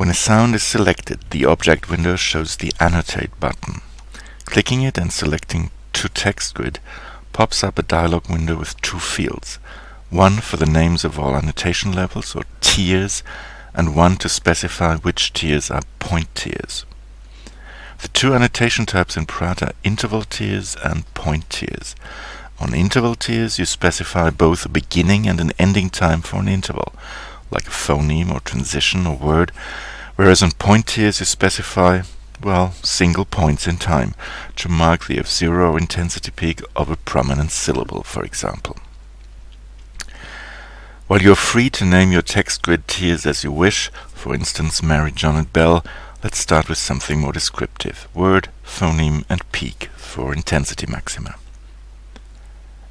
When a sound is selected, the object window shows the Annotate button. Clicking it and selecting To Text Grid pops up a dialog window with two fields, one for the names of all annotation levels or tiers, and one to specify which tiers are point tiers. The two annotation types in Praat are interval tiers and point tiers. On interval tiers you specify both a beginning and an ending time for an interval, like a phoneme or transition or word, whereas on point tiers you specify, well, single points in time, to mark the F0 intensity peak of a prominent syllable, for example. While you're free to name your text grid tiers as you wish, for instance Mary, John and Bell, let's start with something more descriptive, word, phoneme and peak for intensity maxima.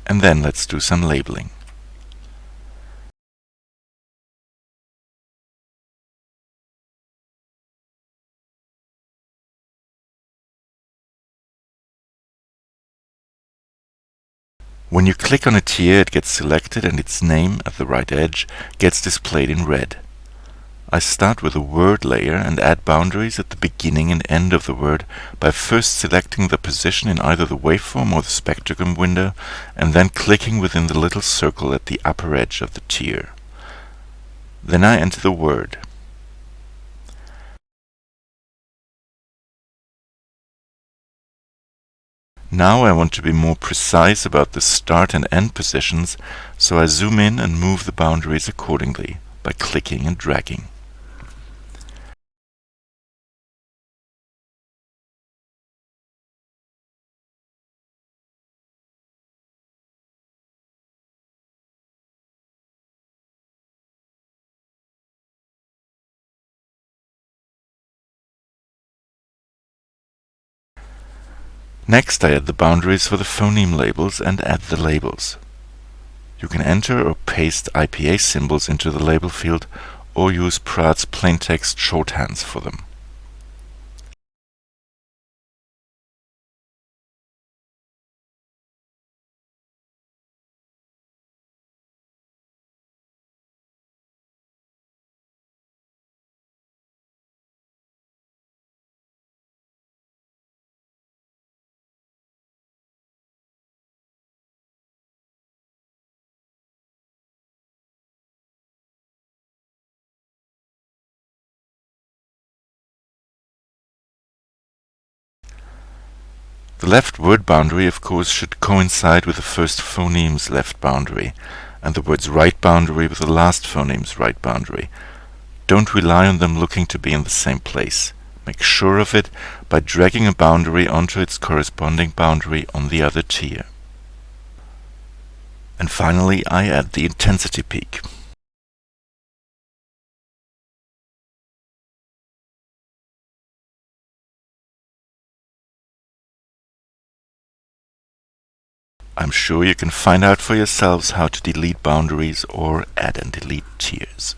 And then let's do some labeling. When you click on a tier it gets selected and its name at the right edge gets displayed in red. I start with a word layer and add boundaries at the beginning and end of the word by first selecting the position in either the waveform or the spectrogram window and then clicking within the little circle at the upper edge of the tier. Then I enter the word. Now I want to be more precise about the start and end positions, so I zoom in and move the boundaries accordingly by clicking and dragging. Next I add the boundaries for the phoneme labels and add the labels. You can enter or paste IPA symbols into the label field or use Praat's plaintext shorthands for them. The left word boundary of course should coincide with the first phoneme's left boundary, and the word's right boundary with the last phoneme's right boundary. Don't rely on them looking to be in the same place. Make sure of it by dragging a boundary onto its corresponding boundary on the other tier. And finally I add the intensity peak. I'm sure you can find out for yourselves how to delete boundaries or add and delete tiers.